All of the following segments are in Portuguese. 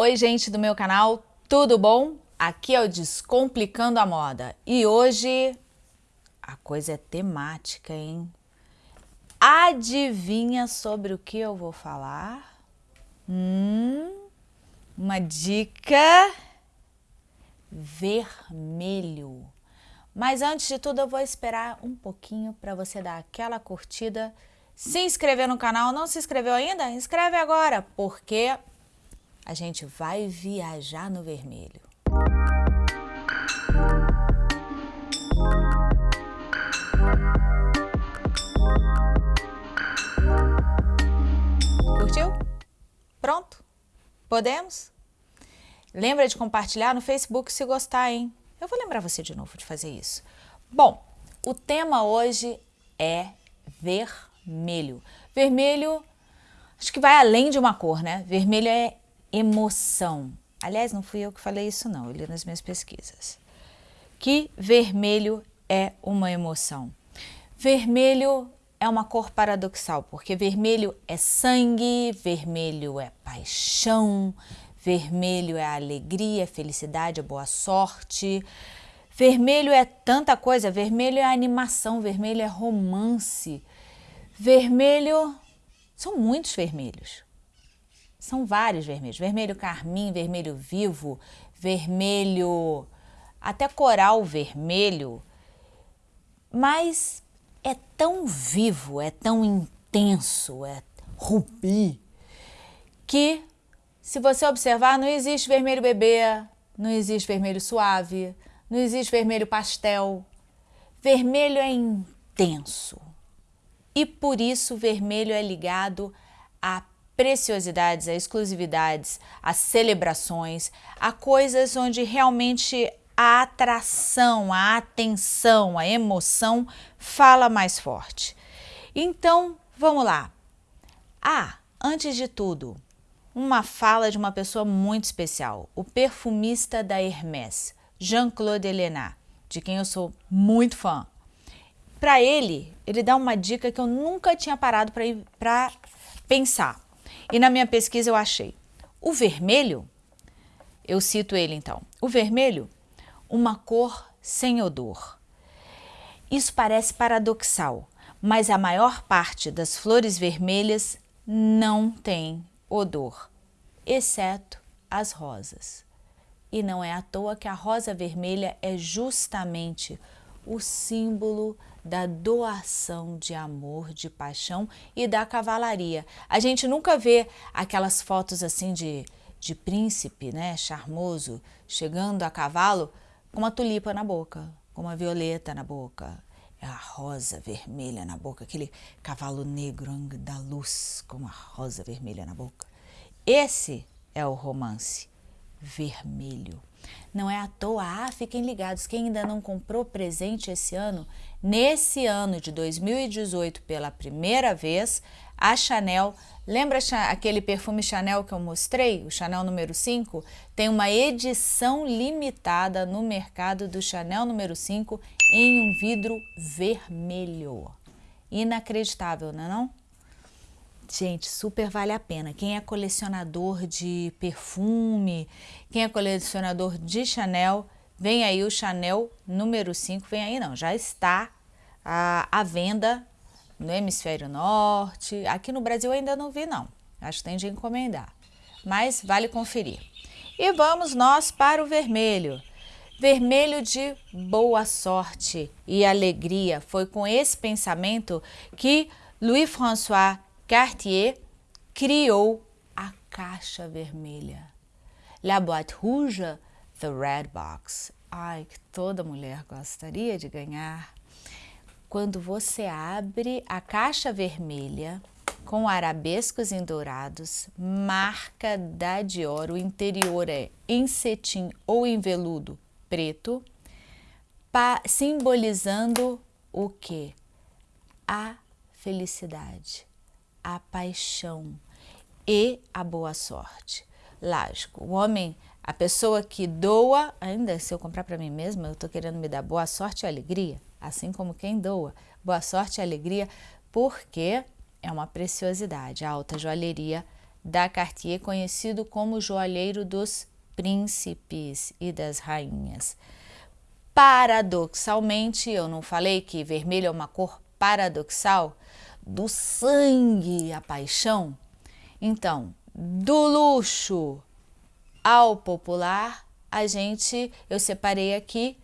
Oi gente do meu canal, tudo bom? Aqui é o Descomplicando a Moda e hoje a coisa é temática, hein? Adivinha sobre o que eu vou falar? Hum, uma dica vermelho. Mas antes de tudo eu vou esperar um pouquinho para você dar aquela curtida, se inscrever no canal. Não se inscreveu ainda? Inscreve agora, porque a gente vai viajar no vermelho. Curtiu? Pronto? Podemos? Lembra de compartilhar no Facebook se gostar, hein? Eu vou lembrar você de novo de fazer isso. Bom, o tema hoje é vermelho. Vermelho, acho que vai além de uma cor, né? Vermelho é emoção. Aliás, não fui eu que falei isso não, eu li nas minhas pesquisas. Que vermelho é uma emoção. Vermelho é uma cor paradoxal, porque vermelho é sangue, vermelho é paixão, vermelho é alegria, felicidade, boa sorte. Vermelho é tanta coisa, vermelho é animação, vermelho é romance. Vermelho, são muitos vermelhos. São vários vermelhos, vermelho carmim, vermelho vivo, vermelho, até coral vermelho, mas é tão vivo, é tão intenso, é rubi, que se você observar, não existe vermelho bebê, não existe vermelho suave, não existe vermelho pastel. Vermelho é intenso. E por isso vermelho é ligado a preciosidades, a exclusividades, a celebrações, a coisas onde realmente a atração, a atenção, a emoção fala mais forte. Então, vamos lá. Ah, antes de tudo, uma fala de uma pessoa muito especial, o perfumista da Hermès, Jean-Claude Elena, de quem eu sou muito fã. Para ele, ele dá uma dica que eu nunca tinha parado para pensar. E na minha pesquisa eu achei o vermelho, eu cito ele então, o vermelho, uma cor sem odor. Isso parece paradoxal, mas a maior parte das flores vermelhas não tem odor, exceto as rosas. E não é à toa que a rosa vermelha é justamente o símbolo da doação de amor, de paixão e da cavalaria. A gente nunca vê aquelas fotos assim de, de príncipe, né, charmoso, chegando a cavalo com uma tulipa na boca, com uma violeta na boca, a rosa vermelha na boca, aquele cavalo negro da luz com uma rosa vermelha na boca. Esse é o romance vermelho. Não é à toa, ah, fiquem ligados, quem ainda não comprou presente esse ano, nesse ano de 2018, pela primeira vez, a Chanel, lembra aquele perfume Chanel que eu mostrei, o Chanel número 5? Tem uma edição limitada no mercado do Chanel número 5 em um vidro vermelho. Inacreditável, não é não? Gente, super vale a pena. Quem é colecionador de perfume, quem é colecionador de Chanel, vem aí o Chanel número 5, vem aí não, já está à, à venda no hemisfério norte. Aqui no Brasil ainda não vi não, acho que tem de encomendar, mas vale conferir. E vamos nós para o vermelho. Vermelho de boa sorte e alegria. Foi com esse pensamento que Louis-François Cartier criou a caixa vermelha. La Boîte Rouge, The Red Box. Ai, que toda mulher gostaria de ganhar. Quando você abre a caixa vermelha com arabescos em dourados, marca da Dior, o interior é em cetim ou em veludo preto, simbolizando o que? A felicidade a paixão e a boa sorte. Lógico, o homem, a pessoa que doa, ainda se eu comprar para mim mesma, eu estou querendo me dar boa sorte e alegria, assim como quem doa. Boa sorte e alegria, porque é uma preciosidade, a alta joalheria da Cartier, conhecido como joalheiro dos príncipes e das rainhas. Paradoxalmente, eu não falei que vermelho é uma cor paradoxal do sangue a paixão? Então, do luxo ao popular, a gente, eu separei aqui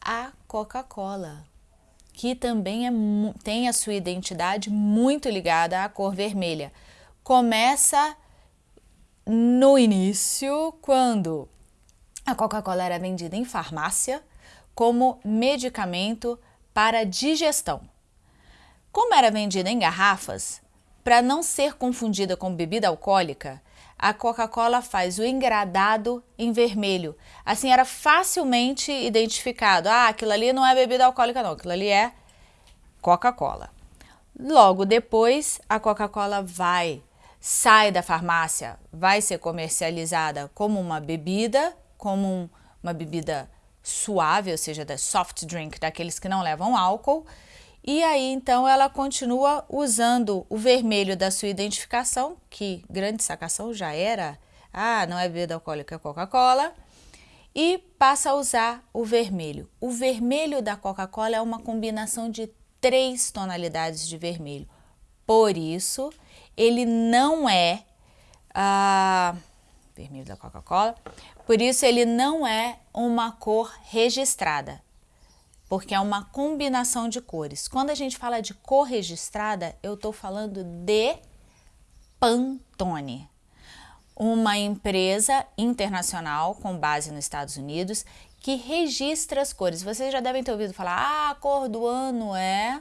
a Coca-Cola, que também é, tem a sua identidade muito ligada à cor vermelha. Começa no início, quando a Coca-Cola era vendida em farmácia como medicamento para digestão. Como era vendida em garrafas, para não ser confundida com bebida alcoólica, a Coca-Cola faz o engradado em vermelho. Assim era facilmente identificado. Ah, aquilo ali não é bebida alcoólica não, aquilo ali é Coca-Cola. Logo depois, a Coca-Cola vai, sai da farmácia, vai ser comercializada como uma bebida, como um, uma bebida suave, ou seja, da soft drink, daqueles que não levam álcool, e aí, então, ela continua usando o vermelho da sua identificação, que grande sacação já era, ah, não é bebida alcoólica, é Coca-Cola, e passa a usar o vermelho. O vermelho da Coca-Cola é uma combinação de três tonalidades de vermelho. Por isso, ele não é ah, vermelho da Coca-Cola, por isso ele não é uma cor registrada porque é uma combinação de cores. Quando a gente fala de cor registrada, eu estou falando de Pantone, uma empresa internacional com base nos Estados Unidos que registra as cores. Vocês já devem ter ouvido falar, ah, a cor do ano é,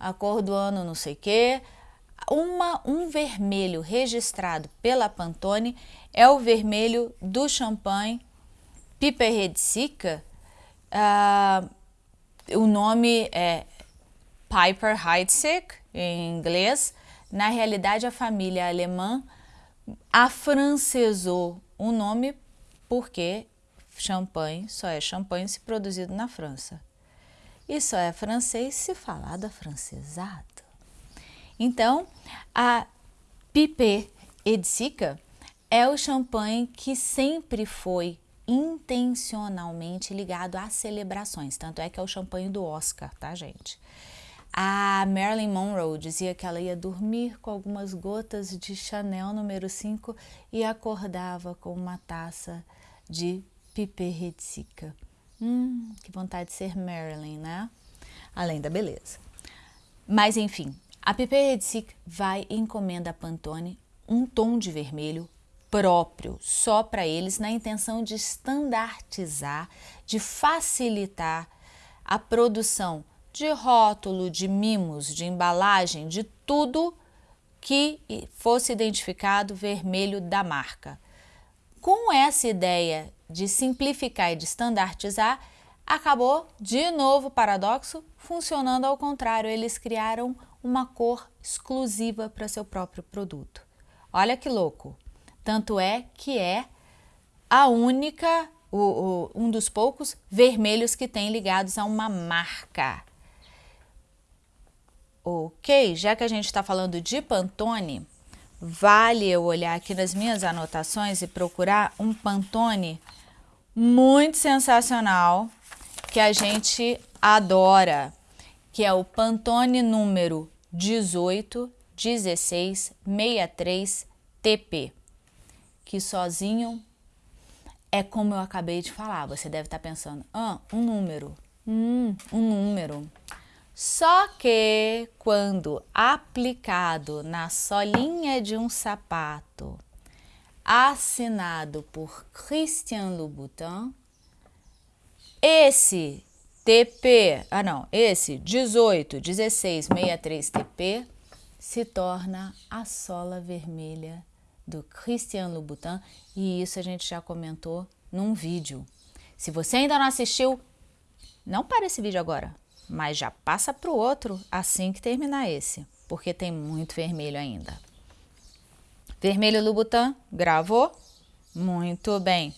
a cor do ano não sei o quê. Uma, um vermelho registrado pela Pantone é o vermelho do champanhe Piper Redsica, uh, o nome é Piper Heidsieck, em inglês. Na realidade, a família alemã afrancesou o nome porque champanhe só é champanhe se produzido na França. E só é francês se falado afrancesado. Então, a Piper Edsica é o champanhe que sempre foi intencionalmente ligado às celebrações, tanto é que é o champanhe do Oscar, tá gente? A Marilyn Monroe dizia que ela ia dormir com algumas gotas de Chanel número 5 e acordava com uma taça de piperretzica. Hum, que vontade de ser Marilyn, né? Além da beleza. Mas enfim, a piperretzica vai encomenda a Pantone um tom de vermelho próprio só para eles, na intenção de standardizar, de facilitar a produção de rótulo, de mimos, de embalagem, de tudo que fosse identificado vermelho da marca. Com essa ideia de simplificar e de standardizar, acabou, de novo paradoxo, funcionando ao contrário. Eles criaram uma cor exclusiva para seu próprio produto. Olha que louco! Tanto é que é a única, o, o, um dos poucos vermelhos que tem ligados a uma marca. Ok, já que a gente está falando de Pantone, vale eu olhar aqui nas minhas anotações e procurar um Pantone muito sensacional que a gente adora, que é o Pantone número 181663 TP que sozinho é como eu acabei de falar. Você deve estar pensando, ah, um número, hum, um número. Só que quando aplicado na solinha de um sapato, assinado por Christian Louboutin, esse TP, ah não, esse 18 16 63 TP se torna a sola vermelha do Christian Louboutin e isso a gente já comentou num vídeo. Se você ainda não assistiu, não para esse vídeo agora, mas já passa para o outro assim que terminar esse, porque tem muito vermelho ainda. Vermelho Louboutin, gravou? Muito bem.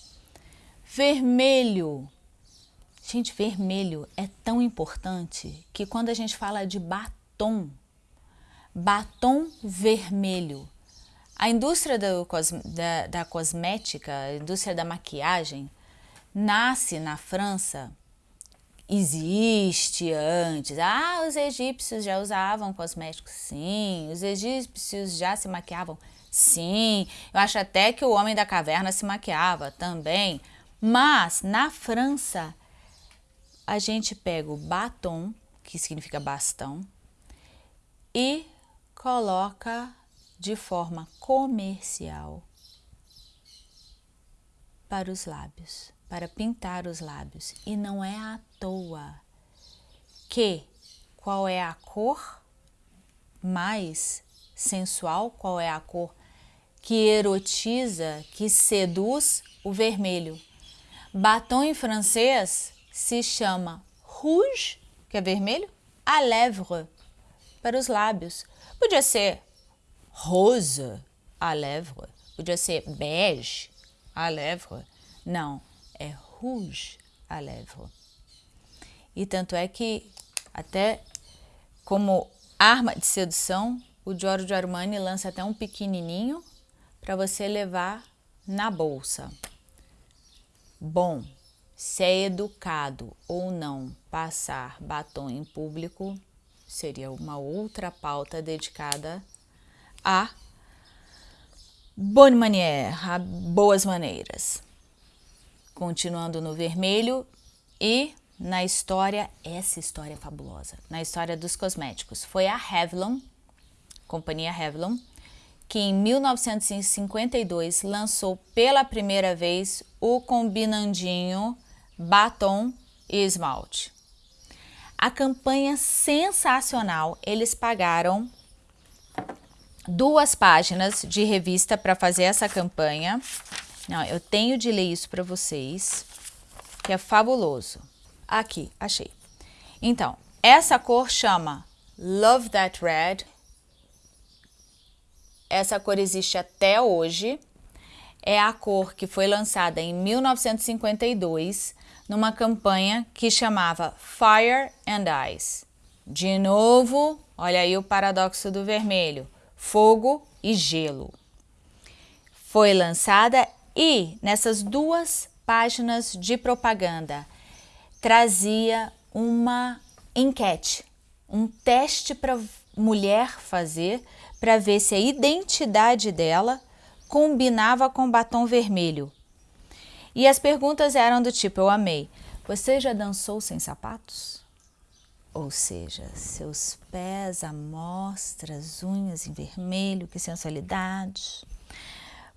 Vermelho. Gente, vermelho é tão importante que quando a gente fala de batom, batom vermelho, A indústria do, da, da cosmética, a indústria da maquiagem, nasce na França, existe antes. Ah, os egípcios já usavam cosméticos? Sim. Os egípcios já se maquiavam? Sim. Eu acho até que o homem da caverna se maquiava também. Mas na França, a gente pega o batom, que significa bastão, e coloca de forma comercial para os lábios, para pintar os lábios. E não é à toa que qual é a cor mais sensual, qual é a cor que erotiza, que seduz o vermelho. Batom em francês se chama rouge, que é vermelho, à lèvre, para os lábios. Podia ser rose à lèvre, podia ser bege à lèvre. Não, é rouge à lèvre. E tanto é que, até como arma de sedução, o Giorgio Armani lança até um pequenininho para você levar na bolsa. Bom, se é educado ou não passar batom em público, seria uma outra pauta dedicada a bonne manière, a boas maneiras. Continuando no vermelho e na história, essa história é fabulosa, na história dos cosméticos. Foi a Revlon, companhia Revlon, que em 1952 lançou pela primeira vez o combinandinho batom e esmalte. A campanha sensacional, eles pagaram duas páginas de revista para fazer essa campanha. Não, eu tenho de ler isso para vocês, que é fabuloso. Aqui, achei. Então, essa cor chama Love That Red. Essa cor existe até hoje. É a cor que foi lançada em 1952 numa campanha que chamava Fire and Ice. De novo, olha aí o paradoxo do vermelho, fogo e gelo. Foi lançada e nessas duas páginas de propaganda trazia uma enquete, um teste para mulher fazer para ver se a identidade dela combinava com batom vermelho. E as perguntas eram do tipo, eu amei, você já dançou sem sapatos? Ou seja, seus pés à mostra, as unhas em vermelho, que sensualidade.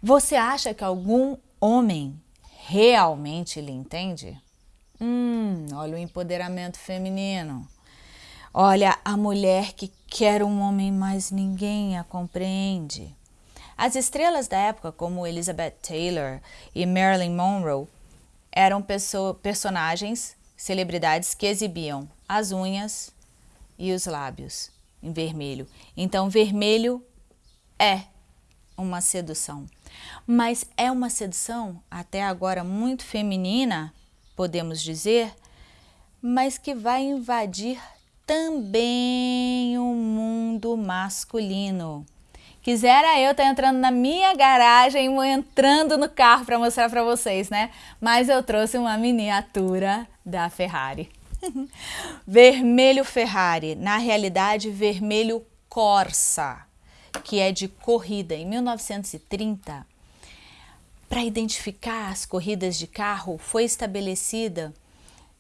Você acha que algum homem realmente lhe entende? Hum, olha o empoderamento feminino. Olha a mulher que quer um homem, mas ninguém a compreende. As estrelas da época, como Elizabeth Taylor e Marilyn Monroe, eram personagens, celebridades que exibiam as unhas e os lábios em vermelho. Então, vermelho é uma sedução. Mas é uma sedução, até agora muito feminina, podemos dizer, mas que vai invadir também o mundo masculino. Quisera eu estar tá entrando na minha garagem, entrando no carro para mostrar para vocês, né? Mas eu trouxe uma miniatura da Ferrari. vermelho Ferrari, na realidade vermelho Corsa, que é de corrida. Em 1930, para identificar as corridas de carro, foi estabelecida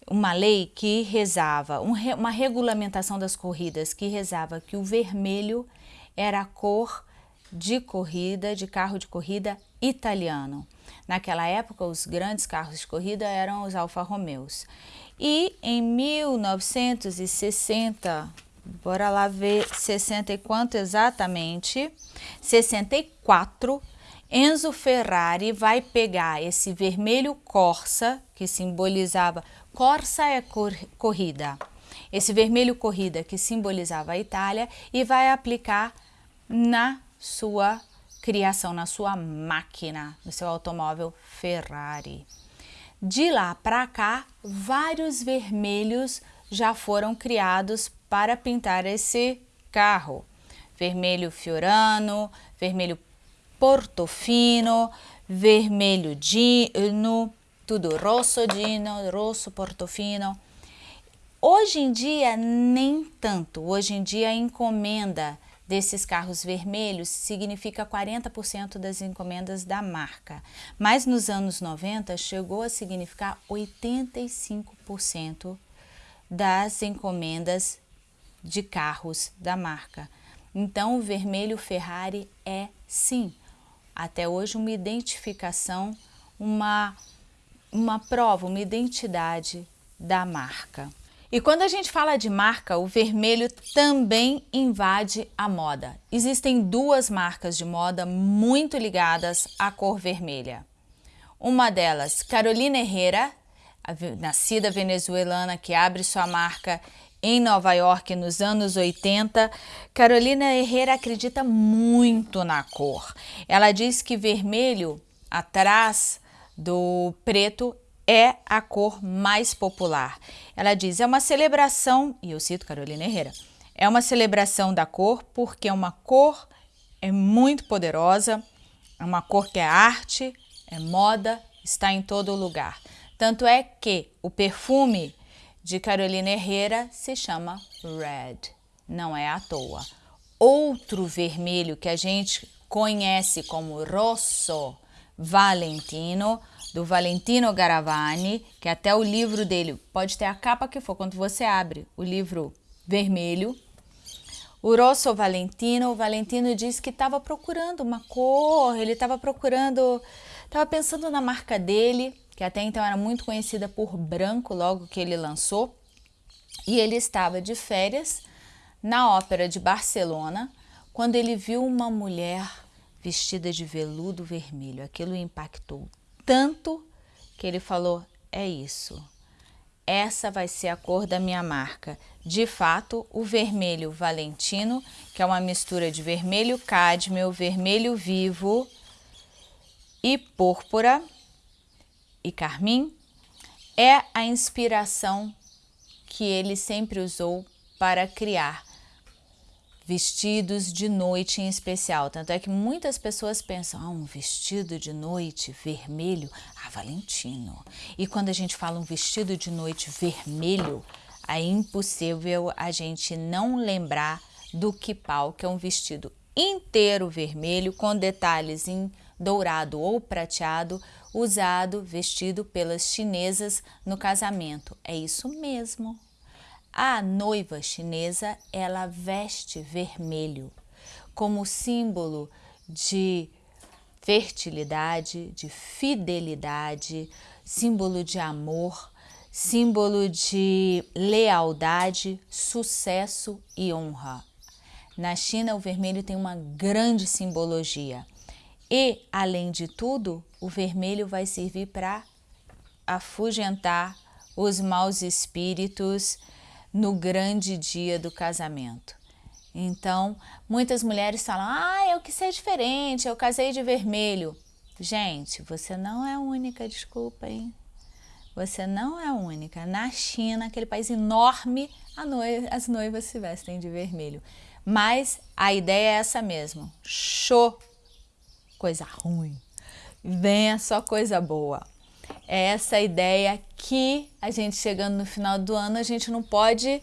uma lei que rezava, uma regulamentação das corridas que rezava que o vermelho era a cor de corrida, de carro de corrida italiano. Naquela época, os grandes carros de corrida eram os Alfa Romeos. E em 1960, bora lá ver 60 e quanto exatamente, 64, Enzo Ferrari vai pegar esse vermelho Corsa, que simbolizava, Corsa é cor, corrida, esse vermelho corrida que simbolizava a Itália e vai aplicar na sua criação, na sua máquina, no seu automóvel Ferrari. De lá para cá, vários vermelhos já foram criados para pintar esse carro. Vermelho Fiorano, vermelho portofino, vermelho dino, tudo rosso dino, rosso portofino. Hoje em dia, nem tanto. Hoje em dia, encomenda desses carros vermelhos significa 40% das encomendas da marca. Mas nos anos 90, chegou a significar 85% das encomendas de carros da marca. Então, o vermelho Ferrari é, sim, até hoje uma identificação, uma, uma prova, uma identidade da marca. E quando a gente fala de marca, o vermelho também invade a moda. Existem duas marcas de moda muito ligadas à cor vermelha. Uma delas, Carolina Herrera, nascida venezuelana que abre sua marca em Nova York nos anos 80, Carolina Herrera acredita muito na cor. Ela diz que vermelho atrás do preto é a cor mais popular. Ela diz, é uma celebração, e eu cito Carolina Herrera, é uma celebração da cor porque é uma cor é muito poderosa, é uma cor que é arte, é moda, está em todo lugar. Tanto é que o perfume de Carolina Herrera se chama Red, não é à toa. Outro vermelho que a gente conhece como Rosso Valentino do Valentino Garavani, que até o livro dele pode ter a capa que for, quando você abre o livro vermelho. O Rosso Valentino, o Valentino disse que estava procurando uma cor, ele estava procurando, estava pensando na marca dele, que até então era muito conhecida por branco, logo que ele lançou, e ele estava de férias na Ópera de Barcelona, quando ele viu uma mulher vestida de veludo vermelho. Aquilo impactou tanto que ele falou, é isso. Essa vai ser a cor da minha marca. De fato, o vermelho Valentino, que é uma mistura de vermelho cádmio, vermelho vivo e púrpura e carmim, é a inspiração que ele sempre usou para criar vestidos de noite em especial. Tanto é que muitas pessoas pensam, ah, um vestido de noite vermelho, ah, Valentino. E quando a gente fala um vestido de noite vermelho, é impossível a gente não lembrar do kipau, que é um vestido inteiro vermelho com detalhes em dourado ou prateado, usado, vestido pelas chinesas no casamento. É isso mesmo. A noiva chinesa, ela veste vermelho como símbolo de fertilidade, de fidelidade, símbolo de amor, símbolo de lealdade, sucesso e honra. Na China, o vermelho tem uma grande simbologia. E, além de tudo, o vermelho vai servir para afugentar os maus espíritos, no grande dia do casamento. Então, muitas mulheres falam, ah, eu quis ser diferente, eu casei de vermelho. Gente, você não é única, desculpa, hein? Você não é única. Na China, aquele país enorme, noiva, as noivas se vestem de vermelho. Mas a ideia é essa mesmo. Show! Coisa ruim. Venha só coisa boa é essa ideia que a gente chegando no final do ano, a gente não pode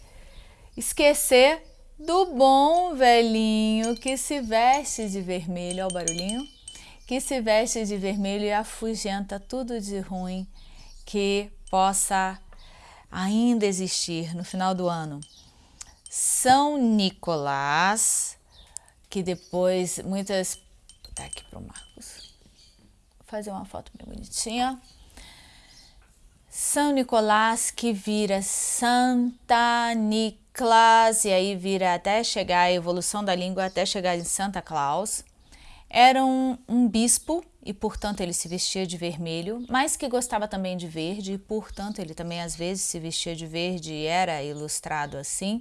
esquecer do bom velhinho que se veste de vermelho, olha o barulhinho, que se veste de vermelho e afugenta tudo de ruim que possa ainda existir no final do ano. São Nicolás, que depois muitas... Tá aqui para o Marcos. Vou fazer uma foto bem bonitinha. São Nicolás que vira Santa Niclas, e aí vira até chegar a evolução da língua, até chegar em Santa Claus. Era um, um bispo e, portanto, ele se vestia de vermelho, mas que gostava também de verde e, portanto, ele também às vezes se vestia de verde e era ilustrado assim,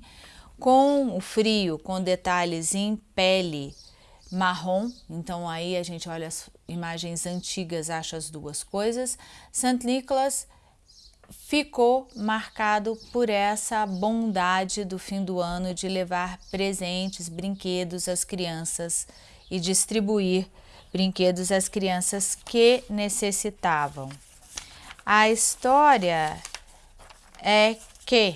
com o frio, com detalhes em pele marrom, então aí a gente olha as imagens antigas, acha as duas coisas. Santo Nicolas ficou marcado por essa bondade do fim do ano de levar presentes, brinquedos às crianças e distribuir brinquedos às crianças que necessitavam. A história é que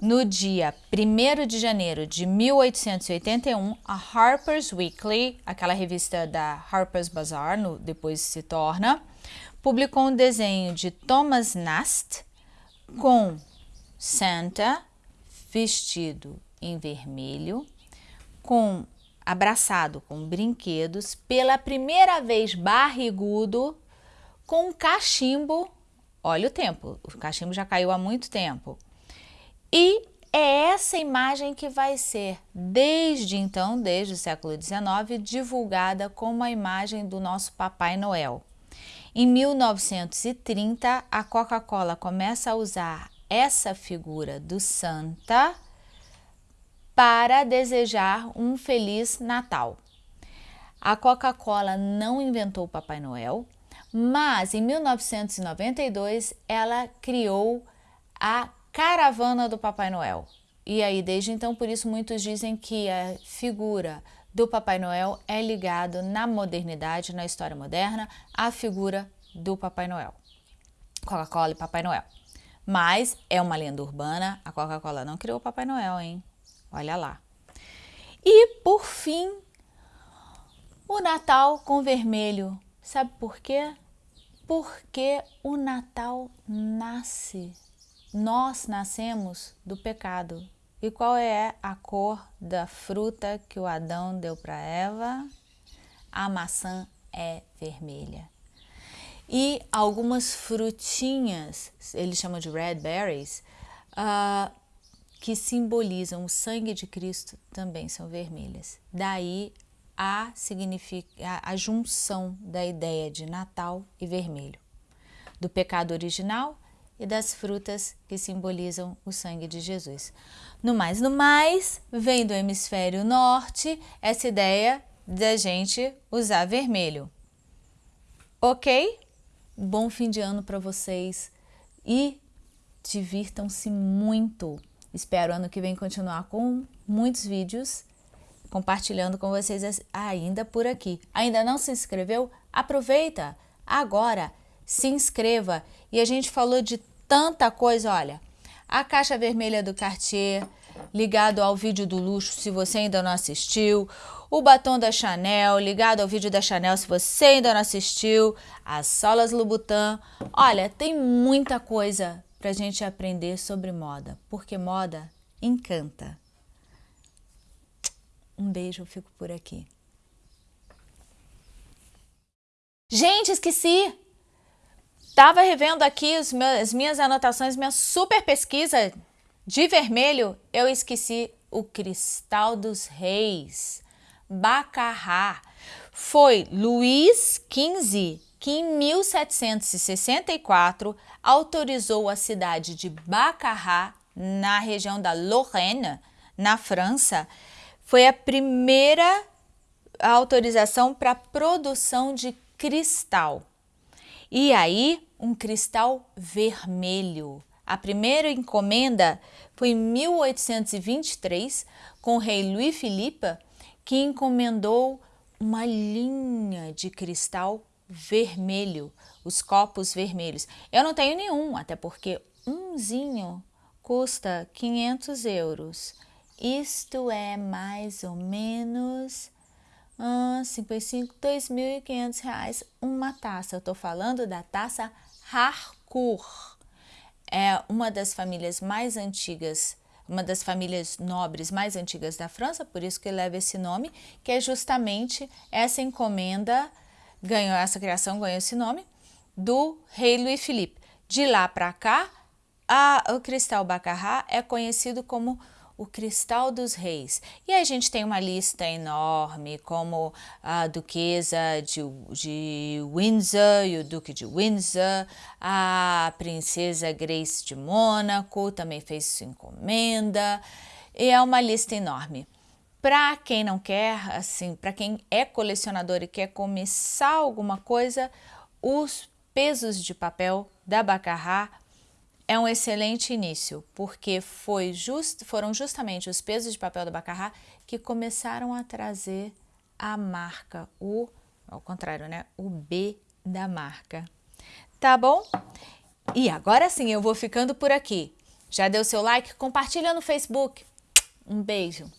no dia 1 de janeiro de 1881, a Harper's Weekly, aquela revista da Harper's Bazaar, no, depois se torna, publicou um desenho de Thomas Nast com Santa vestido em vermelho, com abraçado com brinquedos, pela primeira vez barrigudo, com um cachimbo. Olha o tempo, o cachimbo já caiu há muito tempo e é essa imagem que vai ser, desde então, desde o século XIX, divulgada como a imagem do nosso Papai Noel. Em 1930, a Coca-Cola começa a usar essa figura do Santa para desejar um Feliz Natal. A Coca-Cola não inventou o Papai Noel, mas em 1992 ela criou a caravana do Papai Noel. E aí, desde então, por isso muitos dizem que a figura do Papai Noel é ligado na modernidade, na história moderna, à figura do Papai Noel. Coca-Cola e Papai Noel. Mas é uma lenda urbana, a Coca-Cola não criou o Papai Noel, hein? Olha lá. E, por fim, o Natal com vermelho. Sabe por quê? Porque o Natal nasce nós nascemos do pecado. E qual é a cor da fruta que o Adão deu para Eva? A maçã é vermelha. E algumas frutinhas, eles chamam de red berries, uh, que simbolizam o sangue de Cristo, também são vermelhas. Daí a, a, a junção da ideia de Natal e vermelho. Do pecado original e das frutas que simbolizam o sangue de Jesus. No mais, no mais, vem do hemisfério norte essa ideia da gente usar vermelho. Ok? Bom fim de ano para vocês e divirtam-se muito. Espero ano que vem continuar com muitos vídeos compartilhando com vocês ainda por aqui. Ainda não se inscreveu? Aproveita agora, se inscreva. E a gente falou de tanta coisa, olha, a caixa vermelha do Cartier, ligado ao vídeo do luxo, se você ainda não assistiu, o batom da Chanel, ligado ao vídeo da Chanel, se você ainda não assistiu, as solas Louboutin. Olha, tem muita coisa para a gente aprender sobre moda, porque moda encanta. Um beijo, eu fico por aqui. Gente, esqueci! Estava revendo aqui as minhas anotações, minha super pesquisa de vermelho, eu esqueci o Cristal dos Reis, Baccarrá. Foi Luís XV que em 1764 autorizou a cidade de Baccarrá, na região da Lorraine, na França, foi a primeira autorização para produção de cristal. E aí, um cristal vermelho. A primeira encomenda foi em 1823 com o rei Louis Philippe, que encomendou uma linha de cristal vermelho, os copos vermelhos. Eu não tenho nenhum, até porque umzinho custa 500 euros. Isto é mais ou menos ah, 55, 2.500 reais uma taça. Eu estou falando da taça Harcourt. É uma das famílias mais antigas, uma das famílias nobres mais antigas da França, por isso que leva esse nome, que é justamente essa encomenda, ganhou essa criação, ganhou esse nome, do rei Louis Philippe. De lá para cá, a, o cristal Baccarat é conhecido como o Cristal dos Reis. E a gente tem uma lista enorme, como a Duquesa de, de Windsor e o Duque de Windsor, a Princesa Grace de Mônaco também fez sua encomenda, e é uma lista enorme. Para quem não quer, assim, para quem é colecionador e quer começar alguma coisa, os pesos de papel da Baccarat é um excelente início, porque just, foram justamente os pesos de papel do Baccarat que começaram a trazer a marca, o, ao contrário, né? O B da marca. Tá bom? E agora sim, eu vou ficando por aqui. Já deu seu like? Compartilha no Facebook. Um beijo.